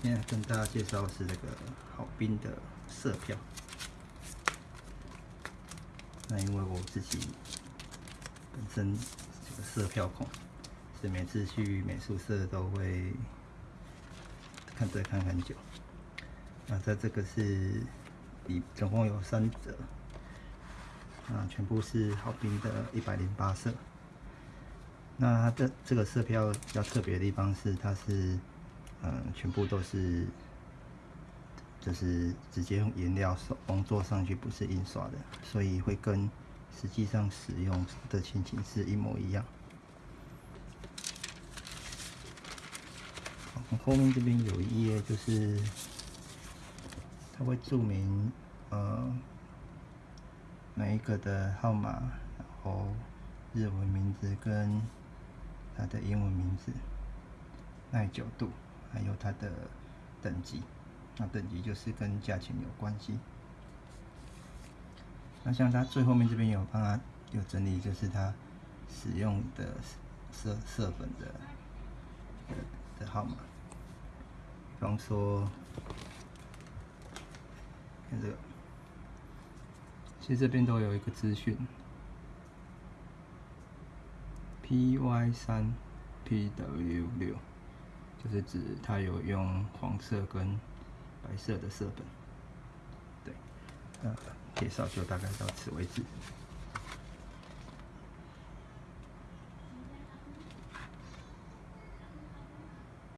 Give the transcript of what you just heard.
现在跟大家介绍的是这个好兵的色票。那因为我自己本身这个色票控，所以每次去美术社都会看这看很久。那在这个是一总共有三折，啊，全部是好兵的一百零八色。那它的这个色票比较特别的地方是，它是嗯，全部都是就是直接用颜料手工做上去，不是印刷的，所以会跟实际上使用的情形是一模一样。后面这边有一页，就是它会注明呃每一个的号码，然后日文名字跟。它的英文名字、耐久度，还有它的等级。那等级就是跟价钱有关系。那像它最后面这边有帮它有整理，就是它使用的色色粉的的号码。比方说，看这个，其实这边都有一个资讯。PY 三 PW 六，就是指它有用黄色跟白色的色本。对，那介绍就大概到此为止。